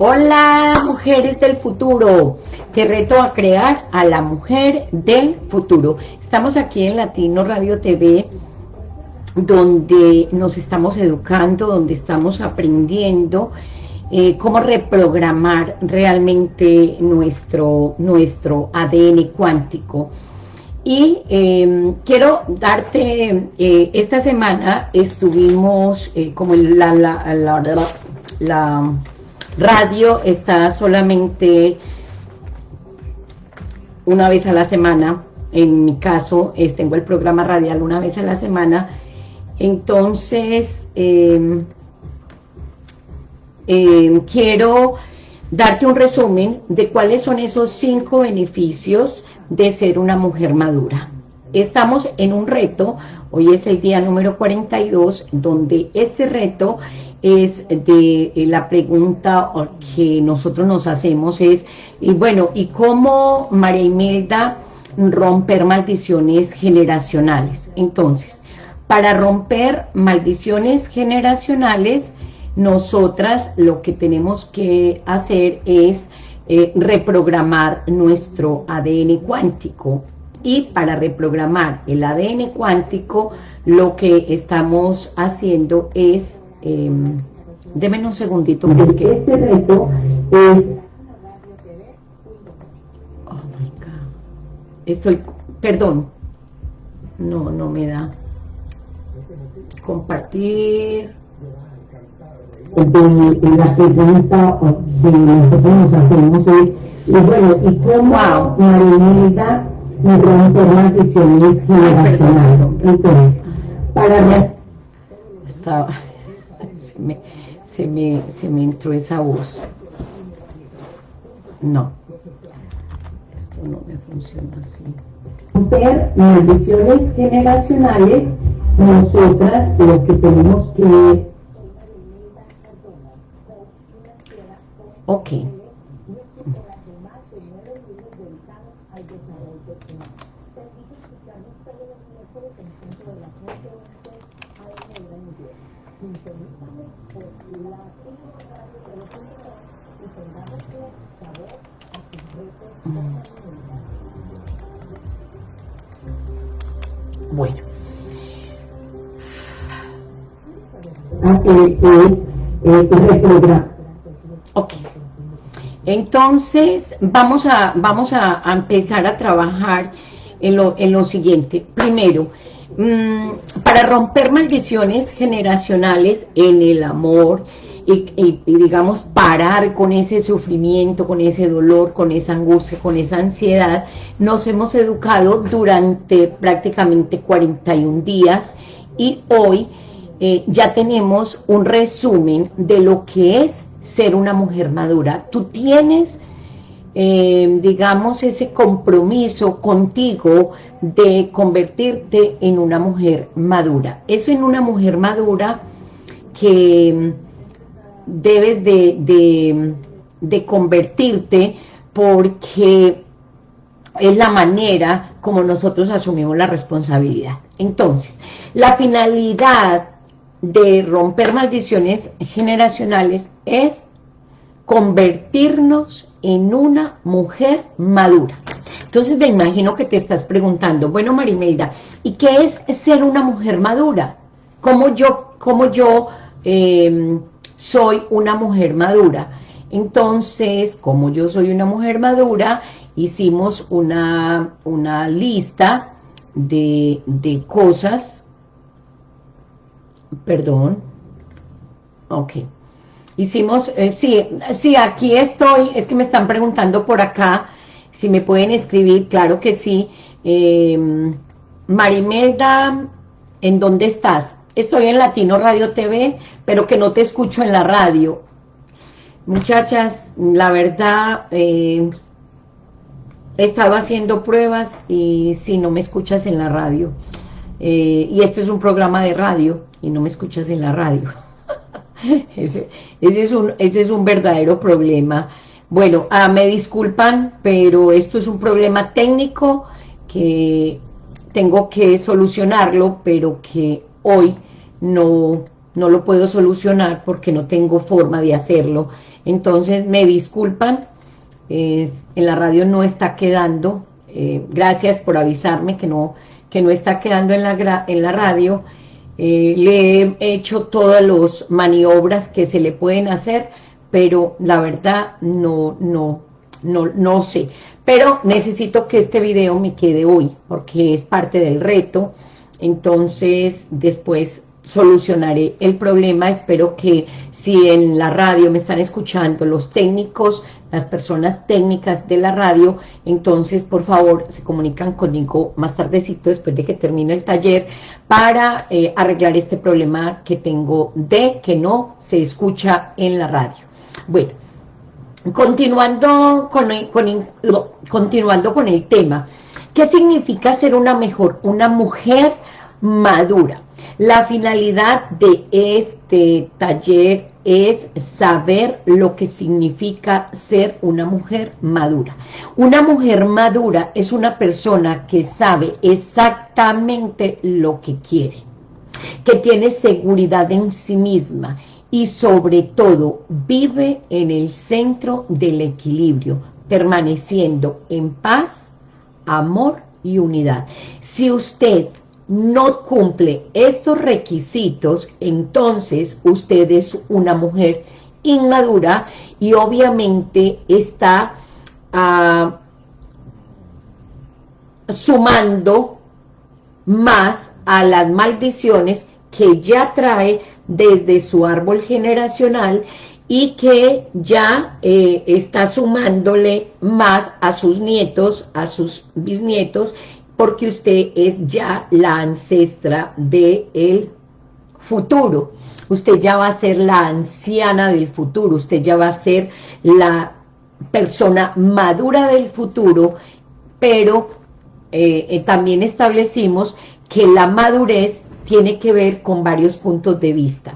Hola, mujeres del futuro. Te reto a crear a la mujer del futuro. Estamos aquí en Latino Radio TV, donde nos estamos educando, donde estamos aprendiendo eh, cómo reprogramar realmente nuestro, nuestro ADN cuántico. Y em, quiero darte, eh, esta semana estuvimos eh, como la, la, la, la radio está solamente una vez a la semana, en mi caso tengo el programa radial una vez a la semana, entonces em, em, quiero darte un resumen de cuáles son esos cinco beneficios de ser una mujer madura. Estamos en un reto, hoy es el día número 42, donde este reto es de eh, la pregunta que nosotros nos hacemos es, y bueno, ¿y cómo María Imelda romper maldiciones generacionales? Entonces, para romper maldiciones generacionales, nosotras lo que tenemos que hacer es eh, reprogramar nuestro ADN cuántico. Y para reprogramar el ADN cuántico, lo que estamos haciendo es, eh, deme un segundito, es que este reto es... Oh my God. Estoy, perdón, no, no me da. Compartir de, la pregunta de nosotros nos hacemos es, y bueno, ¿y cómo wow. Marinita rompe maldiciones generacionales? Entonces, para. Estaba, se, me, se, me, se me entró esa voz. No, esto no me funciona así. Romper maldiciones generacionales, nosotras lo que tenemos que Ok. Bueno. Así es, eh, Ok. Entonces, vamos a, vamos a, empezar a trabajar en lo, en lo siguiente. Primero, mmm, para romper maldiciones generacionales en el amor y, digamos, parar con ese sufrimiento, con ese dolor, con esa angustia, con esa ansiedad, nos hemos educado durante prácticamente 41 días y hoy eh, ya tenemos un resumen de lo que es ser una mujer madura. Tú tienes, eh, digamos, ese compromiso contigo de convertirte en una mujer madura. Eso en una mujer madura que debes de, de, convertirte porque es la manera como nosotros asumimos la responsabilidad. Entonces, la finalidad de romper maldiciones generacionales es convertirnos en una mujer madura. Entonces me imagino que te estás preguntando, bueno Marimelda, ¿y qué es ser una mujer madura? ¿Cómo yo, cómo yo eh, soy una mujer madura? Entonces, como yo soy una mujer madura, hicimos una, una lista de, de cosas Perdón. Ok. Hicimos, eh, sí, sí, aquí estoy, es que me están preguntando por acá, si me pueden escribir, claro que sí. Eh, Marimelda, ¿en dónde estás? Estoy en Latino Radio TV, pero que no te escucho en la radio. Muchachas, la verdad, eh, he estado haciendo pruebas y si no me escuchas en la radio. Eh, y este es un programa de radio y no me escuchas en la radio. ese, es un, ese es un verdadero problema. Bueno, ah, me disculpan, pero esto es un problema técnico que tengo que solucionarlo, pero que hoy no, no lo puedo solucionar porque no tengo forma de hacerlo. Entonces, me disculpan, eh, en la radio no está quedando, eh, gracias por avisarme que no, que no está quedando en la, en la radio, eh, le he hecho todas las maniobras que se le pueden hacer, pero la verdad no, no, no, no sé. Pero necesito que este video me quede hoy, porque es parte del reto, entonces después solucionaré el problema. Espero que si en la radio me están escuchando los técnicos, las personas técnicas de la radio, entonces por favor se comunican conmigo más tardecito después de que termine el taller para eh, arreglar este problema que tengo de que no se escucha en la radio. Bueno, continuando con continuando con el tema, ¿qué significa ser una mejor, una mujer madura? La finalidad de este taller es saber lo que significa ser una mujer madura. Una mujer madura es una persona que sabe exactamente lo que quiere, que tiene seguridad en sí misma y sobre todo vive en el centro del equilibrio, permaneciendo en paz, amor y unidad. Si usted no cumple estos requisitos, entonces usted es una mujer inmadura y obviamente está ah, sumando más a las maldiciones que ya trae desde su árbol generacional y que ya eh, está sumándole más a sus nietos, a sus bisnietos porque usted es ya la ancestra del futuro. Usted ya va a ser la anciana del futuro, usted ya va a ser la persona madura del futuro, pero eh, eh, también establecimos que la madurez tiene que ver con varios puntos de vista.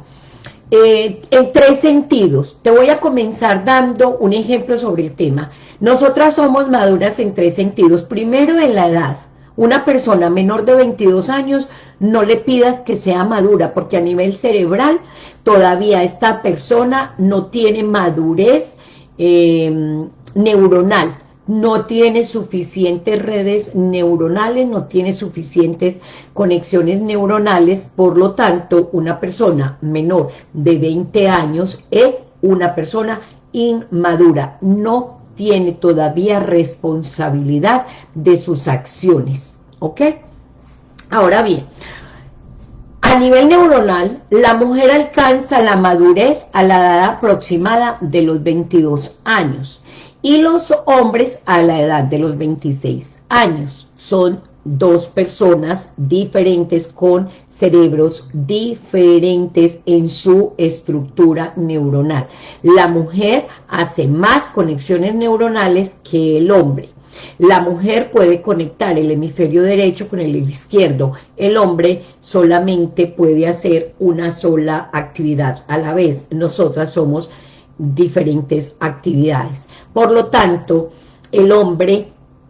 Eh, en tres sentidos. Te voy a comenzar dando un ejemplo sobre el tema. Nosotras somos maduras en tres sentidos. Primero, en la edad. Una persona menor de 22 años no le pidas que sea madura, porque a nivel cerebral todavía esta persona no tiene madurez em, neuronal, no tiene suficientes redes neuronales, no tiene suficientes conexiones neuronales, por lo tanto, una persona menor de 20 años es una persona inmadura, no tiene todavía responsabilidad de sus acciones, ¿ok? Ahora bien, a nivel neuronal, la mujer alcanza la madurez a la edad aproximada de los 22 años y los hombres a la edad de los 26 años. Son dos personas diferentes con cerebros diferentes en su estructura neuronal. La mujer hace más conexiones neuronales que el hombre. La mujer puede conectar el hemisferio derecho con el izquierdo. El hombre solamente puede hacer una sola actividad a la vez. Nosotras somos diferentes actividades. Por lo tanto, el hombre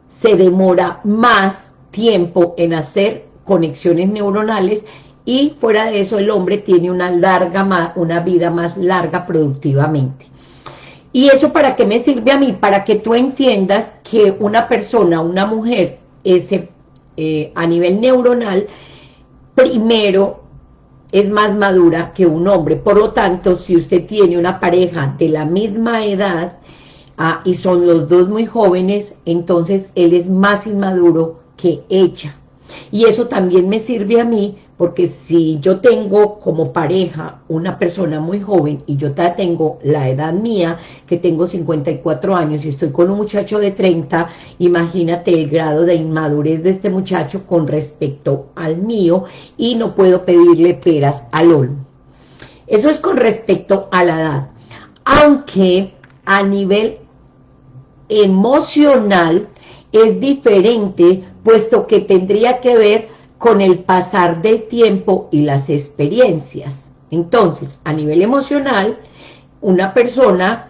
se demora más tiempo en hacer conexiones neuronales y fuera de eso el hombre tiene una larga una vida más larga productivamente. ¿Y eso para qué me sirve a mí? Para que tú entiendas que una persona, una mujer, eh, a nivel neuronal, primero es más madura que un hombre. Por lo tanto, si usted tiene una pareja de la misma edad ah, y son los dos muy jóvenes, entonces él es más inmaduro que ella. Y eso también me sirve a mí, porque si yo tengo como pareja una persona muy joven y yo tengo la edad mía, que tengo 54 años y estoy con un muchacho de 30, imagínate el grado de inmadurez de este muchacho con respecto al mío y no puedo pedirle peras al olmo. Eso es con respecto a la edad. Aunque a nivel emocional es diferente puesto que tendría que ver con el pasar del tiempo y las experiencias. Entonces, a nivel emocional, una persona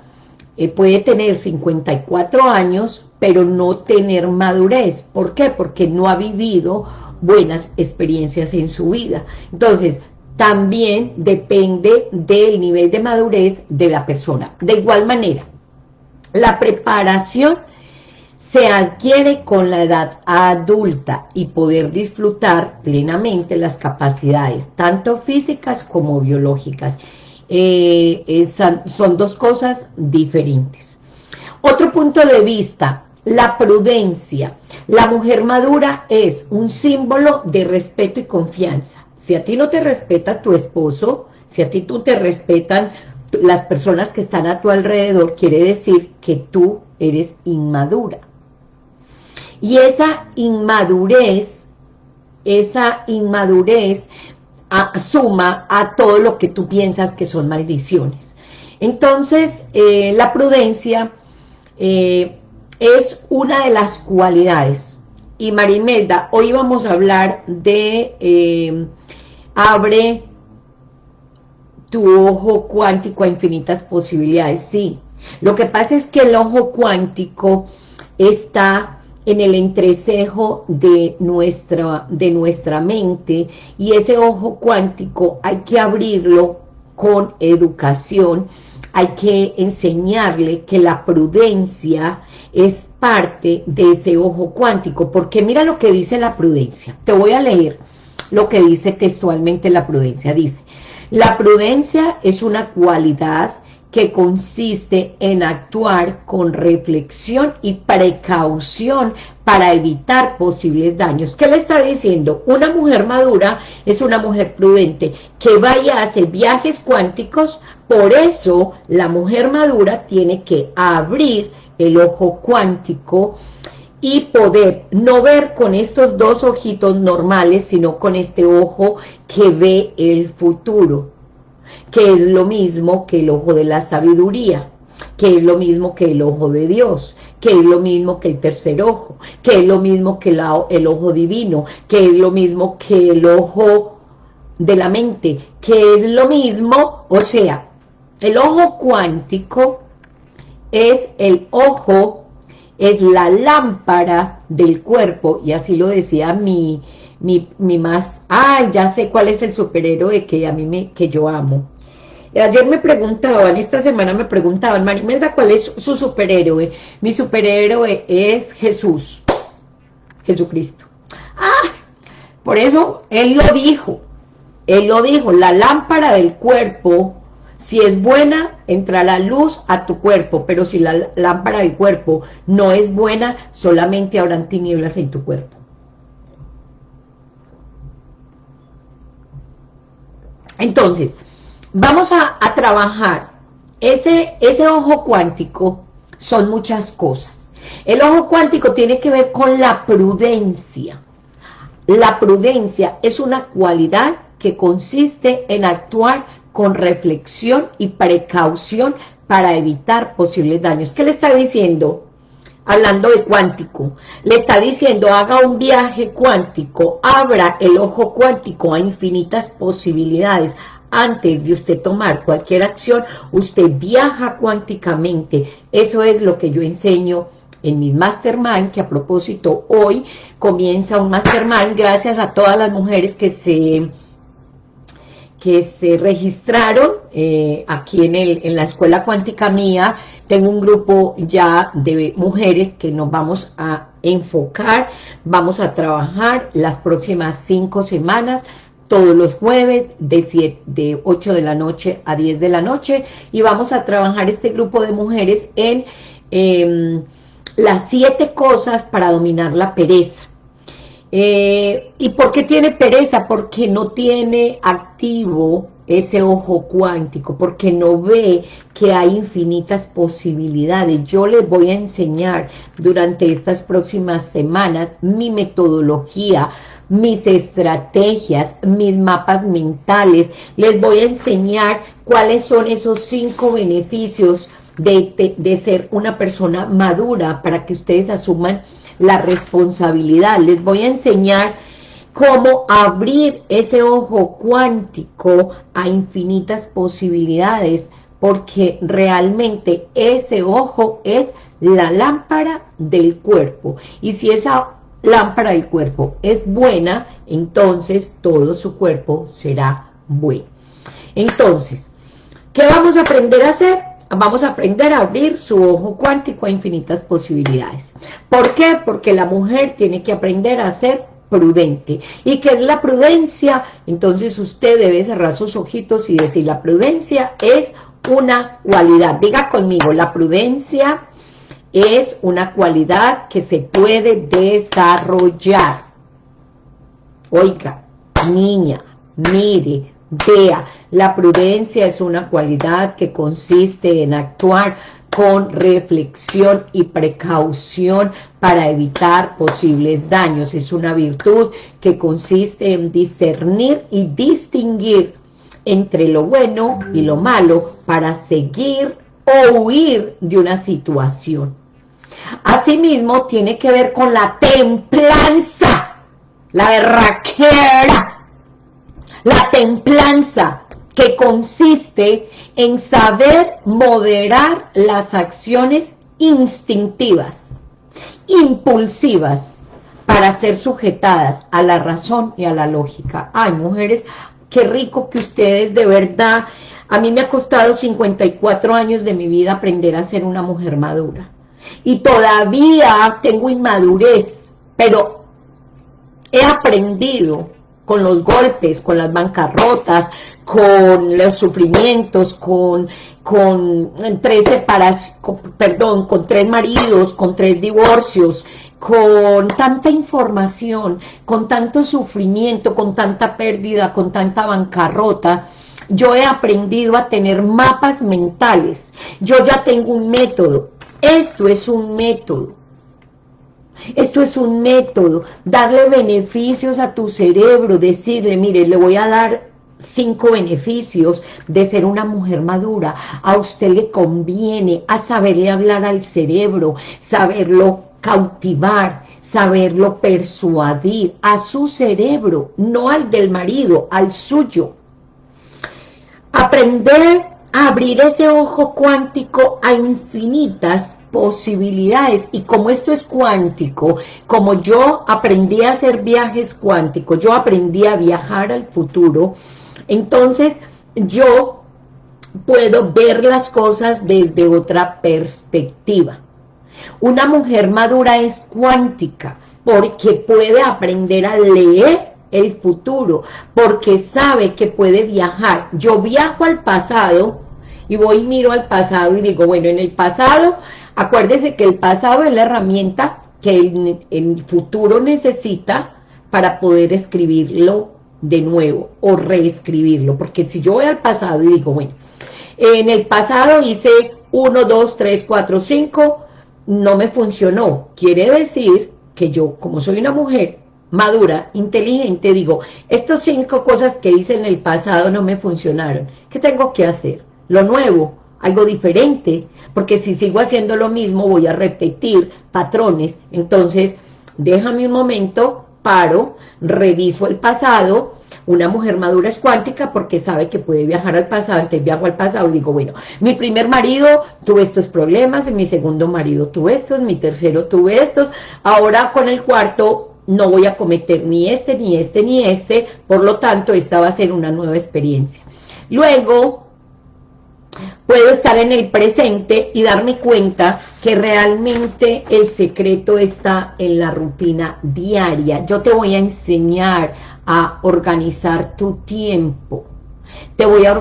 eh, puede tener 54 años, pero no tener madurez. ¿Por qué? Porque no ha vivido buenas experiencias en su vida. Entonces, también depende del nivel de madurez de la persona. De igual manera, la preparación se adquiere con la edad adulta y poder disfrutar plenamente las capacidades, tanto físicas como biológicas. Eh, son dos cosas diferentes. Otro punto de vista, la prudencia. La mujer madura es un símbolo de respeto y confianza. Si a ti no te respeta tu esposo, si a ti tú te respetan las personas que están a tu alrededor, quiere decir que tú eres inmadura. Y esa inmadurez, esa inmadurez suma a todo lo que tú piensas que son maldiciones. Entonces, eh, la prudencia eh, es una de las cualidades. Y Marimelda, hoy vamos a hablar de eh, abre tu ojo cuántico a infinitas posibilidades. Sí, lo que pasa es que el ojo cuántico está en el entrecejo de nuestra, de nuestra mente y ese ojo cuántico hay que abrirlo con educación, hay que enseñarle que la prudencia es parte de ese ojo cuántico, porque mira lo que dice la prudencia, te voy a leer lo que dice textualmente la prudencia, dice, la prudencia es una cualidad que consiste en actuar con reflexión y precaución para evitar posibles daños. ¿Qué le está diciendo? Una mujer madura es una mujer prudente que vaya a hacer viajes cuánticos, por eso la mujer madura tiene que abrir el ojo cuántico y poder no ver con estos dos ojitos normales, sino con este ojo que ve el futuro que es lo mismo que el ojo de la sabiduría, que es lo mismo que el ojo de Dios, que es lo mismo que el tercer ojo, que es lo mismo que el ojo divino, que es lo mismo que el ojo de la mente, que es lo mismo, o sea, el ojo cuántico es el ojo, es la lámpara del cuerpo, y así lo decía mi, mi, mi más, ay, ya sé cuál es el superhéroe que a mí me, que yo amo. Ayer me preguntaban, esta semana me preguntaban, Marimelda, ¿cuál es su superhéroe? Mi superhéroe es Jesús, Jesucristo. Ah, por eso Él lo dijo, Él lo dijo, la lámpara del cuerpo, si es buena, entra la luz a tu cuerpo, pero si la lámpara del cuerpo no es buena, solamente habrán tinieblas en tu cuerpo. Entonces, vamos a, trabajar. Ese, ese ojo cuántico son muchas cosas. El ojo cuántico tiene que ver con la prudencia. La prudencia es una cualidad que consiste en actuar con reflexión y precaución para evitar posibles daños. ¿Qué le está diciendo? Hablando de cuántico, le está diciendo haga un viaje cuántico, abra el ojo cuántico a infinitas posibilidades, antes de usted tomar cualquier acción, usted viaja cuánticamente. Eso es lo que yo enseño en mis mastermind, que a propósito hoy comienza un mastermind gracias a todas las mujeres que se que se registraron eh, aquí en, el, en la Escuela Cuántica Mía. Tengo un grupo ya de mujeres que nos vamos a enfocar, vamos a trabajar las próximas cinco semanas todos los jueves de, de 8 de la noche a 10 de la noche y vamos a trabajar este grupo de mujeres en em, las siete cosas para dominar la pereza. Eh, ¿Y por qué tiene pereza? Porque no tiene activo ese ojo cuántico, porque no ve que hay infinitas posibilidades. Yo les voy a enseñar durante estas próximas semanas mi metodología mis estrategias, mis mapas mentales. Les voy a enseñar cuáles son esos cinco beneficios de, de, ser una persona madura para que ustedes asuman la responsabilidad. Les voy a enseñar cómo abrir ese ojo cuántico a infinitas posibilidades, porque realmente ese ojo es la lámpara del cuerpo. Y si esa lámpara del cuerpo es buena, entonces todo su cuerpo será Bueno, entonces, ¿qué vamos a aprender a hacer? Vamos a aprender a abrir su ojo cuántico a infinitas posibilidades. ¿Por qué? Porque la mujer tiene que aprender a ser prudente. ¿Y qué es la prudencia? Entonces usted debe cerrar sus ojitos y decir, la prudencia es una cualidad. Diga conmigo, la prudencia es una cualidad que se puede desarrollar. Oiga, niña, mire, vea, la prudencia es una cualidad que consiste en actuar con reflexión y precaución para evitar posibles daños. Es una virtud que consiste en discernir y distinguir entre lo bueno y lo malo para seguir o huir de una situación. Asimismo, tiene que ver con la templanza, la berraquera, la templanza, que consiste en saber moderar las acciones instintivas, impulsivas, para ser sujetadas a la razón y a la lógica. Ay, mujeres, qué rico que ustedes de verdad, a mí me ha costado 54 años de mi vida aprender a ser una mujer madura y todavía tengo inmadurez, pero he aprendido con los golpes, con las bancarrotas, con los sufrimientos, con, con tres separaciones, perdón, con tres maridos, con tres divorcios, con tanta información, con tanto sufrimiento, con tanta pérdida, con tanta bancarrota, yo he aprendido a tener mapas mentales. Yo ya tengo un método. Esto es un método. Esto es un método, darle beneficios a tu cerebro, decirle, mire, le voy a dar cinco beneficios de ser una mujer madura. A usted le conviene a saberle hablar al cerebro, saberlo cautivar, saberlo persuadir a su cerebro, no al del marido, al suyo. Aprender abrir ese ojo cuántico a infinitas posibilidades y como esto es cuántico, como yo aprendí a hacer viajes cuánticos, yo aprendí a viajar al futuro, entonces yo puedo ver las cosas desde otra perspectiva. Una mujer madura es cuántica porque puede aprender a leer el futuro, porque sabe que puede viajar. Yo viajo al pasado y voy y miro al pasado y digo, bueno, en el pasado, acuérdese que el pasado es la herramienta que el, el futuro necesita para poder escribirlo de nuevo o reescribirlo, porque si yo voy al pasado y digo, bueno, en el pasado hice 1, 2, 3, 4, 5, no me funcionó, quiere decir que yo, como soy una mujer, madura, inteligente, digo, estos cinco cosas que hice en el pasado no me funcionaron. ¿Qué tengo que hacer? Lo nuevo, algo diferente, porque si sigo haciendo lo mismo voy a repetir patrones. Entonces, déjame un momento, paro, reviso el pasado, una mujer madura es cuántica porque sabe que puede viajar al pasado, entonces viajo al pasado y digo, bueno, mi primer marido tuve estos problemas, mi segundo marido tuve estos, mi tercero tuve estos, ahora con el cuarto no voy a cometer ni este, ni este, ni este, por lo tanto, esta va a ser una nueva experiencia. Luego, puedo estar en el presente y darme cuenta que realmente el secreto está en la rutina diaria. Yo te voy a enseñar a organizar tu tiempo. Te voy, a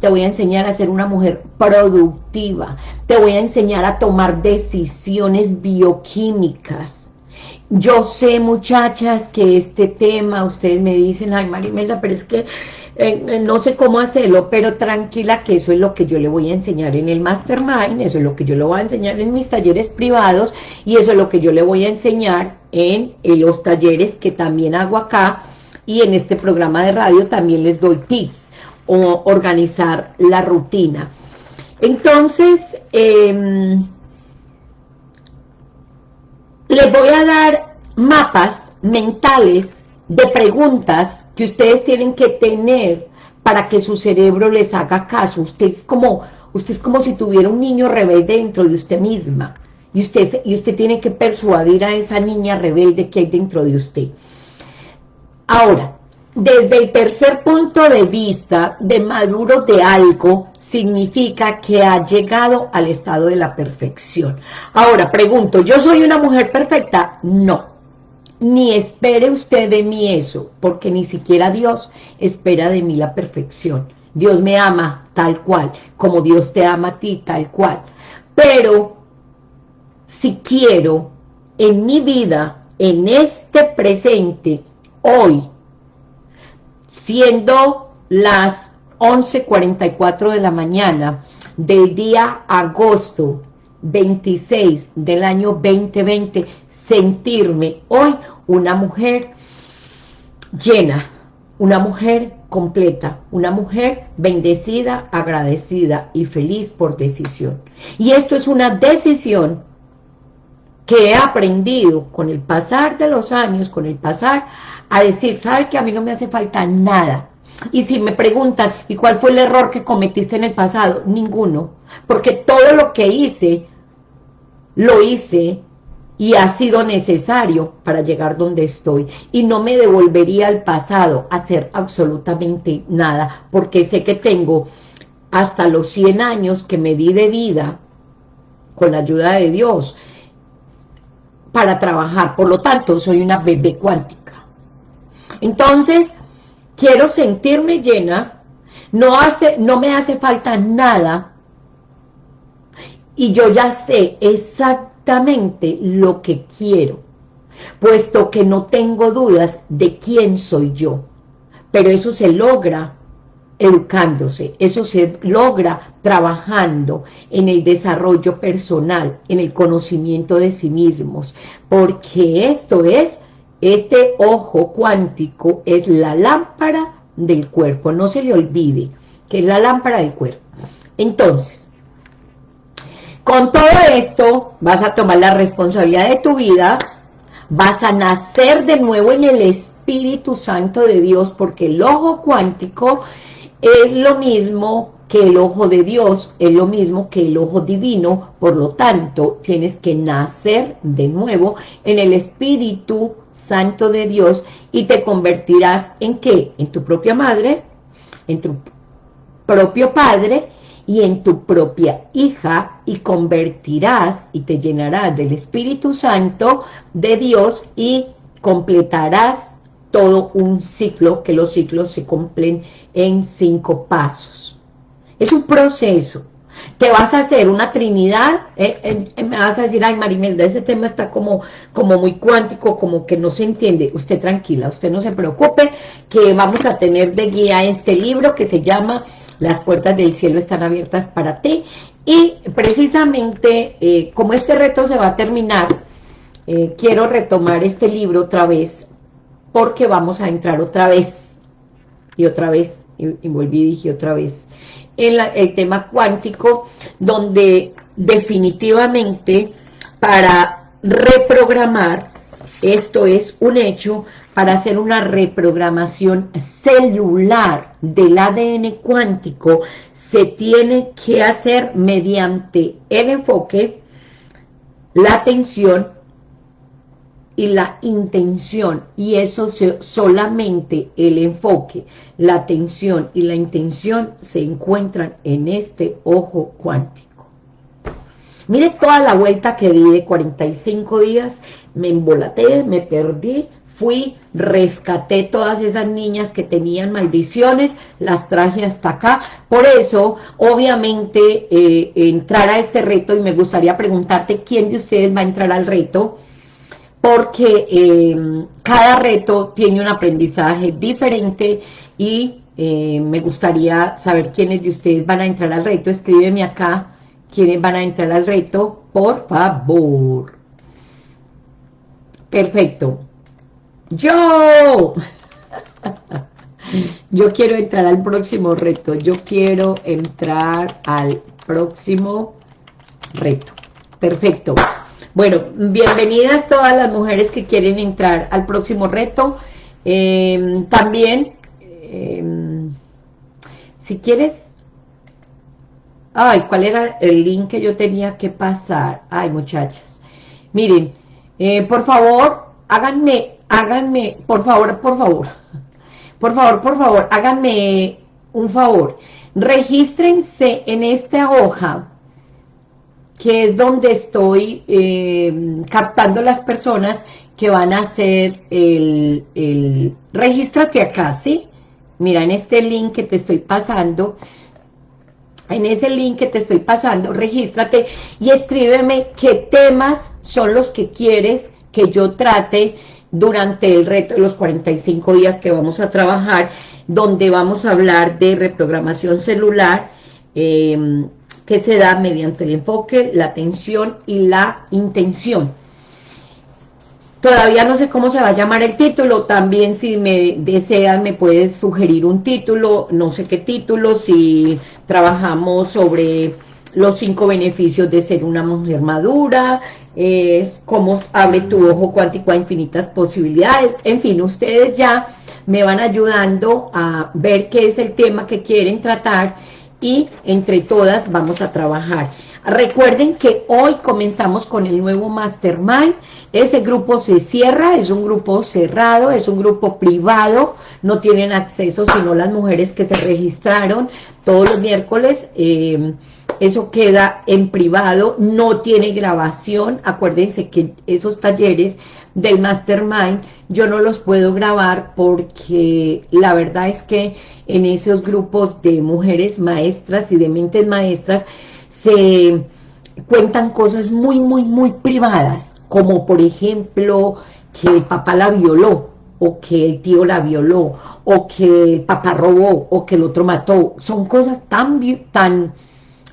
te voy a enseñar a ser una mujer productiva. Te voy a enseñar a tomar decisiones bioquímicas yo sé, muchachas, que este tema, ustedes me dicen, ay, Marimelda, pero es que no sé cómo hacerlo, pero tranquila que eso es lo que yo le voy a enseñar en el Mastermind, eso es lo que yo le voy a enseñar en mis talleres privados, y eso es lo que yo le voy a enseñar en, los talleres que también hago acá, y en este programa de radio también les doy tips, o organizar la rutina. Entonces, eh, les voy a dar mapas mentales de preguntas que ustedes tienen que tener para que su cerebro les haga caso. Usted es como, usted es como si tuviera un niño rebelde dentro de usted misma. Y usted, y usted tiene que persuadir a esa niña rebelde que hay dentro de usted. Ahora, desde el tercer punto de vista de maduro de algo, significa que ha llegado al estado de la perfección. Ahora, pregunto, ¿yo soy una mujer perfecta? No. Ni espere usted de mí eso, porque ni siquiera Dios espera de mí la perfección. Dios me ama tal cual, como Dios te ama a ti tal cual. Pero, si quiero en mi vida, en este presente, hoy, siendo las 11.44 de la mañana del día agosto 26 del año 2020, sentirme hoy una mujer llena, una mujer completa, una mujer bendecida, agradecida y feliz por decisión. Y esto es una decisión que he aprendido con el pasar de los años, con el pasar a decir, ¿sabe que a mí no me hace falta nada? Y si me preguntan, ¿y cuál fue el error que cometiste en el pasado? Ninguno, porque todo lo que hice, lo hice y ha sido necesario para llegar donde estoy. Y no me devolvería al pasado a hacer absolutamente nada, porque sé que tengo hasta los 100 años que me di de vida, con la ayuda de Dios, para trabajar. Por lo tanto, soy una bebé cuántica. Entonces, quiero sentirme llena, no, hace, no me hace falta nada, y yo ya sé exactamente lo que quiero, puesto que no tengo dudas de quién soy yo. Pero eso se logra educándose, eso se logra trabajando en el desarrollo personal, en el conocimiento de sí mismos, porque esto es, este ojo cuántico es la lámpara del cuerpo, no se le olvide que es la lámpara del cuerpo. Entonces, con todo esto vas a tomar la responsabilidad de tu vida, vas a nacer de nuevo en el Espíritu Santo de Dios, porque el ojo cuántico es lo mismo que el ojo de Dios, es lo mismo que el ojo divino, por lo tanto, tienes que nacer de nuevo en el Espíritu Santo de Dios y te convertirás en qué? En tu propia madre, en tu propio padre y en tu propia hija y convertirás y te llenarás del Espíritu Santo de Dios y completarás todo un ciclo, que los ciclos se cumplen en cinco pasos. Es un proceso. Te vas a hacer una trinidad, eh, eh, me vas a decir, ay Marimelda, ese tema está como, como muy cuántico, como que no se entiende. Usted tranquila, usted no se preocupe, que vamos a tener de guía este libro que se llama Las puertas del cielo están abiertas para ti. Y precisamente, eh, como este reto se va a terminar, quiero retomar este libro otra vez porque vamos a entrar otra vez, y otra vez, y, volví y dije otra vez, en el tema cuántico, donde definitivamente para reprogramar, esto es un hecho, para hacer una reprogramación celular del ADN cuántico, se tiene que hacer mediante el enfoque, la atención y la intención, y eso solamente el enfoque, la atención y la intención se encuentran en este ojo cuántico. Mire toda la vuelta que di de 45 días, me embolaté, me perdí, fui, rescaté todas esas niñas que tenían maldiciones, las traje hasta acá, por eso, obviamente, eh, entrar a este reto, y me gustaría preguntarte, ¿quién de ustedes va a entrar al reto?, porque em, cada reto tiene un aprendizaje diferente y eh, me gustaría saber quiénes de ustedes van a entrar al reto. Escríbeme acá quiénes van a entrar al reto, por favor. Perfecto. ¡Yo! Yo quiero entrar al próximo reto. Yo quiero entrar al próximo reto. Perfecto. Bueno, bienvenidas todas las mujeres que quieren entrar al próximo reto. Em, también, em, si quieres... Ay, ¿cuál era el link que yo tenía que pasar? Ay, muchachas. Miren, eh, por favor, háganme, háganme, por favor, por favor, por favor, por favor, háganme un favor, regístrense en esta hoja, que es donde estoy eh, captando las personas que van a hacer el, el... Regístrate acá, ¿sí? Mira, en este link que te estoy pasando, en ese link que te estoy pasando, regístrate y escríbeme qué temas son los que quieres que yo trate durante el reto de los 45 días que vamos a trabajar, donde vamos a hablar de reprogramación celular, em, que se da mediante el enfoque, la atención y la intención. Todavía no sé cómo se va a llamar el título, también si me desean me puedes sugerir un título, no sé qué título, si trabajamos sobre los cinco beneficios de ser una mujer madura, es cómo abre tu ojo cuántico a infinitas posibilidades, en fin, ustedes ya me van ayudando a ver qué es el tema que quieren tratar y entre todas vamos a trabajar. Recuerden que hoy comenzamos con el nuevo Mastermind, ese grupo se cierra, es un grupo cerrado, es un grupo privado, no tienen acceso sino las mujeres que se registraron todos los miércoles, eh, eso queda en privado, no tiene grabación, acuérdense que esos talleres del Mastermind yo no los puedo grabar porque la verdad es que en esos grupos de mujeres maestras y de mentes maestras se cuentan cosas muy, muy, muy privadas, como por ejemplo que el papá la violó, o que el tío la violó, o que el papá robó, o que el otro mató. Son cosas tan... tan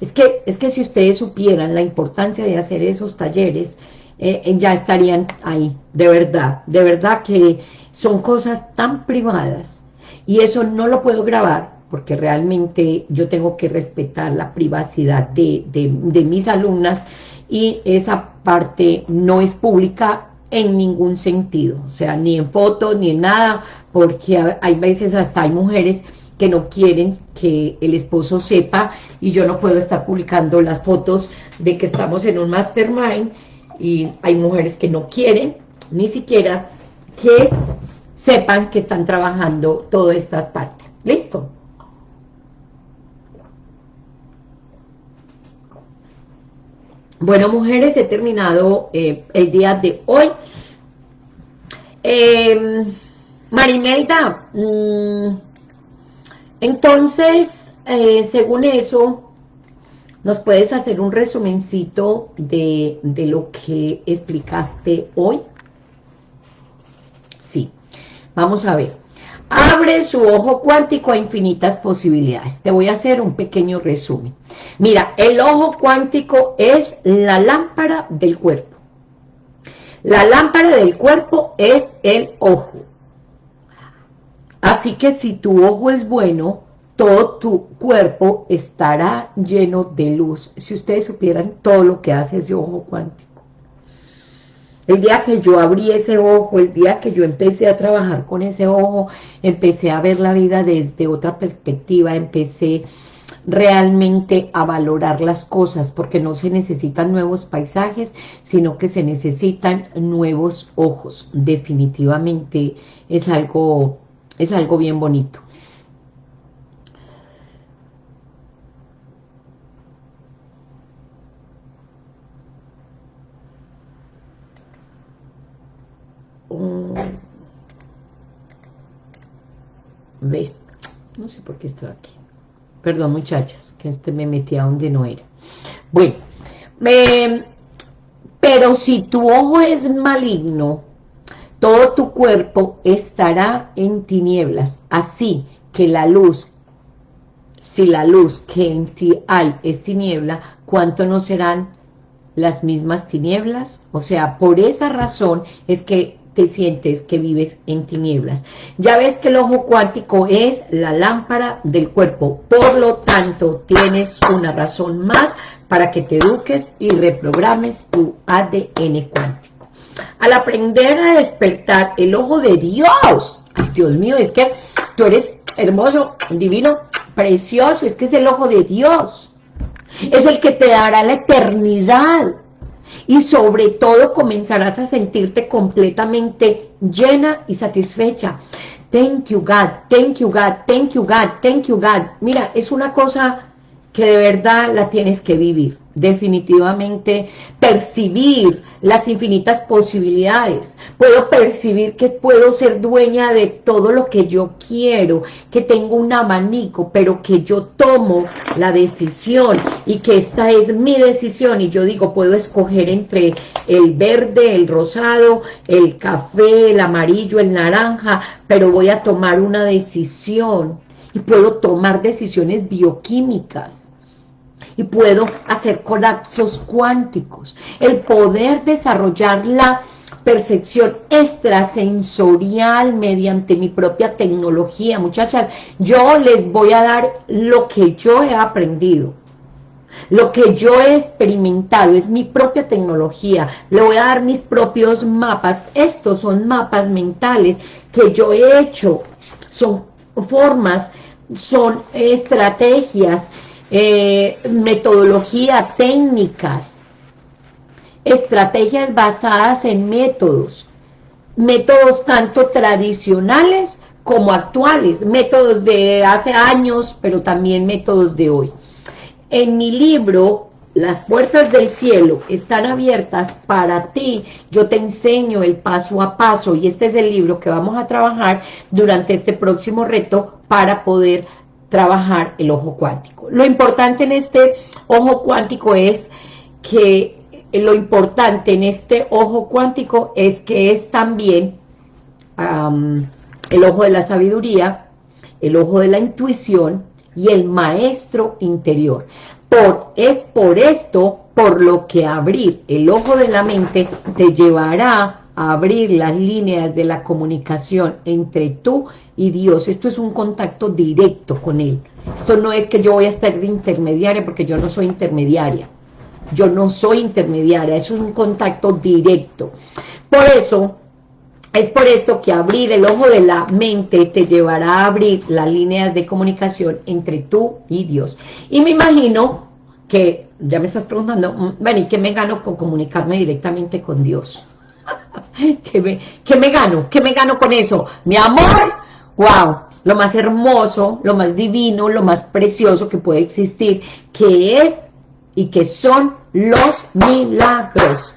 es que, es que si ustedes supieran la importancia de hacer esos talleres, eh, eh, ya estarían ahí, de verdad. De verdad que son cosas tan privadas, y eso no lo puedo grabar, porque realmente yo tengo que respetar la privacidad de, de, mis alumnas y esa parte no es pública en ningún sentido, o sea, ni en fotos, ni en nada, porque hay veces hasta hay mujeres que no quieren que el esposo sepa y yo no puedo estar publicando las fotos de que estamos en un mastermind y hay mujeres que no quieren ni siquiera que sepan que están trabajando todas estas partes. ¿Listo? Bueno, mujeres, he terminado eh, el día de hoy. Eh, Marimelda, mm, entonces, eh, según eso, ¿nos puedes hacer un resumencito de, de lo que explicaste hoy? Sí, vamos a ver. Abre su ojo cuántico a infinitas posibilidades. Te voy a hacer un pequeño resumen. Mira, el ojo cuántico es la lámpara del cuerpo. La lámpara del cuerpo es el ojo. Así que si tu ojo es bueno, todo tu cuerpo estará lleno de luz. Si ustedes supieran todo lo que hace ese ojo cuántico. El día que yo abrí ese ojo, el día que yo empecé a trabajar con ese ojo, empecé a ver la vida desde otra perspectiva, empecé realmente a valorar las cosas, porque no se necesitan nuevos paisajes, sino que se necesitan nuevos ojos. Definitivamente es algo, es algo bien bonito. Ve, no sé por qué estoy aquí. Perdón, muchachas, que este me metí a donde no era. Bueno, pero si tu ojo es maligno, todo tu cuerpo estará en tinieblas. Así que la luz, si la luz que en ti hay es tiniebla, ¿cuánto no serán las mismas tinieblas? O sea, por esa razón es que te sientes que vives en tinieblas. Ya ves que el ojo cuántico es la lámpara del cuerpo, por lo tanto tienes una razón más para que te eduques y reprogrames tu ADN cuántico. Al aprender a despertar el ojo de Dios, ay Dios mío, es que tú eres hermoso, divino, precioso, es que es el ojo de Dios, es el que te dará la eternidad, y sobre todo comenzarás a sentirte completamente llena y satisfecha. thank you God, thank you God, thank you God, thank you God. Mira, es una cosa que de verdad la tienes que vivir definitivamente percibir las infinitas posibilidades. Puedo percibir que puedo ser dueña de todo lo que yo quiero, que tengo un abanico, pero que yo tomo la decisión y que esta es mi decisión. Y yo digo, puedo escoger entre el verde, el rosado, el café, el amarillo, el naranja, pero voy a tomar una decisión. Y puedo tomar decisiones bioquímicas y puedo hacer colapsos cuánticos. El poder desarrollar la percepción extrasensorial mediante mi propia tecnología. Muchachas, yo les voy a dar lo que yo he aprendido. Lo que yo he experimentado es mi propia tecnología. Le voy a dar mis propios mapas. Estos son mapas mentales que yo he hecho. Son formas, son estrategias, eh, metodología, técnicas, estrategias basadas en métodos, métodos tanto tradicionales como actuales, métodos de hace años, pero también métodos de hoy. En mi libro, las puertas del cielo están abiertas para ti, yo te enseño el paso a paso, y este es el libro que vamos a trabajar durante este próximo reto para poder trabajar el ojo cuántico. Lo importante en este ojo cuántico es que lo importante en este ojo cuántico es que es también el ojo de la sabiduría, el ojo de la intuición y el maestro interior. Por, es por esto por lo que abrir el ojo de la mente te llevará abrir las líneas de la comunicación entre tú y Dios. Esto es un contacto directo con Él. Esto no es que yo voy a estar de intermediaria porque yo no soy intermediaria. Yo no soy intermediaria, es un contacto directo. Por eso, es por esto que abrir el ojo de la mente te llevará a abrir las líneas de comunicación entre tú y Dios. Y me imagino que, ya me estás preguntando, mm, bueno, ¿y qué me gano con comunicarme directamente con Dios? ¿Qué me, gano? ¿Qué me gano con eso? Mi amor, wow, lo más hermoso, lo más divino, lo más precioso que puede existir, que es y que son los milagros,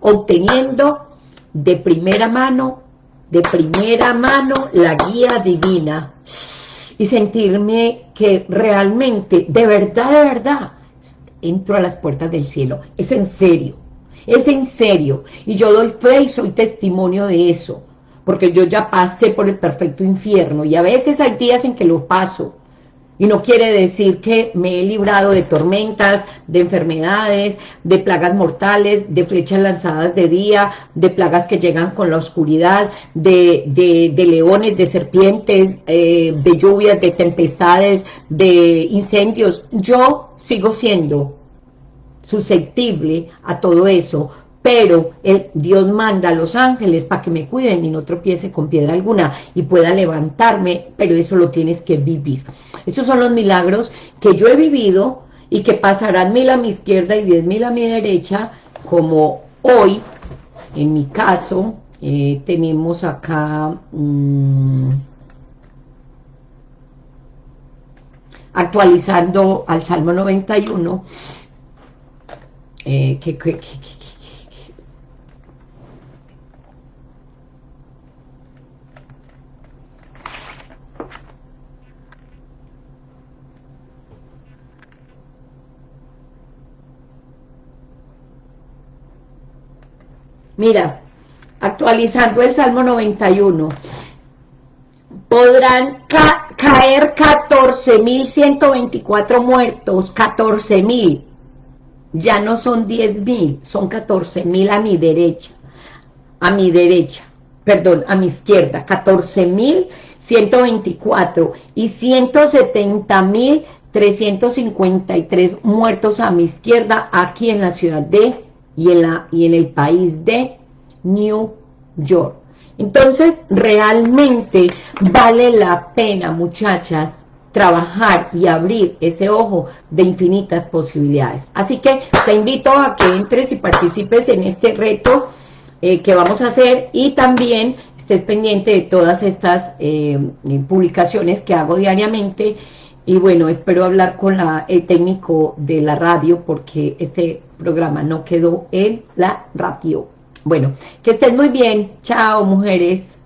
obteniendo de primera mano, de primera mano la guía divina y sentirme que realmente, de verdad, de verdad, entro a las puertas del cielo, es en serio, es en serio. Y yo doy fe y soy testimonio de eso. Porque yo ya pasé por el perfecto infierno. Y a veces hay días en que lo paso. Y no quiere decir que me he librado de tormentas, de enfermedades, de plagas mortales, de flechas lanzadas de día, de plagas que llegan con la oscuridad, de, de, leones, de serpientes, eh, de lluvias, de tempestades, de incendios. Yo sigo siendo susceptible a todo eso, pero el, Dios manda a los ángeles para que me cuiden y no tropiece con piedra alguna y pueda levantarme, pero eso lo tienes que vivir. Esos son los milagros que yo he vivido y que pasarán mil a mi izquierda y diez mil a mi derecha, como hoy, en mi caso, eh, tenemos acá... Mm, actualizando al Salmo 91, eh, Mira, actualizando el Salmo 91, podrán ca caer 14.124 muertos, 14.000, ya no son 10 mil, son 14 mil a mi derecha, a mi derecha, perdón, a mi izquierda, 14 mil 124 y 170 mil 353 muertos a mi izquierda aquí en la ciudad de y en, la, y en el país de New York. Entonces, realmente vale la pena, muchachas, trabajar y abrir ese ojo de infinitas posibilidades. Así que te invito a que entres y participes en este reto eh, que vamos a hacer y también estés pendiente de todas estas eh, publicaciones que hago diariamente y bueno, espero hablar con la, el técnico de la radio porque este programa no quedó en la radio. Bueno, que estés muy bien. Chao, mujeres.